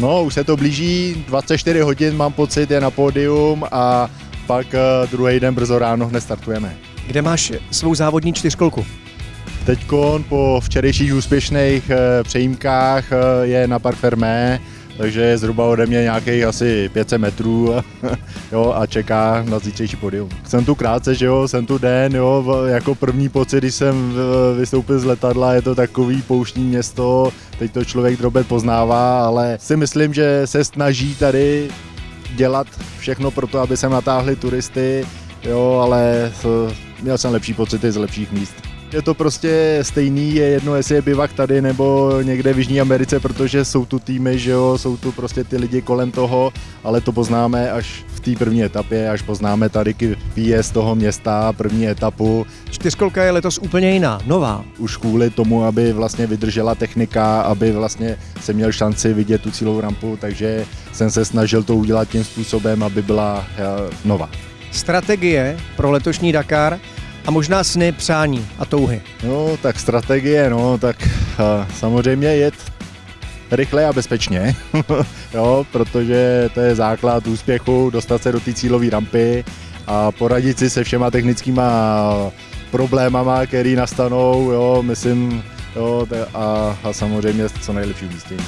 No, už se to blíží, 24 hodin mám pocit, je na pódium a pak uh, druhý den brzo ráno hned startujeme. Kde máš svou závodní čtyřkolku? Teď po včerejších úspěšných uh, přejímkách uh, je na Park Fermé, takže je zhruba ode mě nějakých asi 500 metrů jo, a čeká na zítřejší podium. Jsem tu krátce, že jo, jsem tu den, jo, jako první pocit, když jsem vystoupil z letadla, je to takový pouštní město, teď to člověk drobet poznává, ale si myslím, že se snaží tady dělat všechno pro to, aby sem natáhli turisty, jo, ale měl jsem lepší pocity z lepších míst. Je to prostě stejný, je jedno, jestli je bivak tady nebo někde v Jižní Americe, protože jsou tu týmy, že jo, jsou tu prostě ty lidi kolem toho, ale to poznáme až v té první etapě, až poznáme tady výjezd toho města, první etapu. Čtyřkolka je letos úplně jiná, nová. Už kvůli tomu, aby vlastně vydržela technika, aby vlastně se měl šanci vidět tu cílovou rampu, takže jsem se snažil to udělat tím způsobem, aby byla eh, nová. Strategie pro letošní Dakar a možná sny, přání a touhy. No, tak strategie, no, tak uh, samozřejmě jet rychle a bezpečně, jo, protože to je základ úspěchu, dostat se do té cílové rampy a poradit si se všema technickýma problémama, které nastanou, jo, myslím, jo, a, a samozřejmě co nejlepší umístění.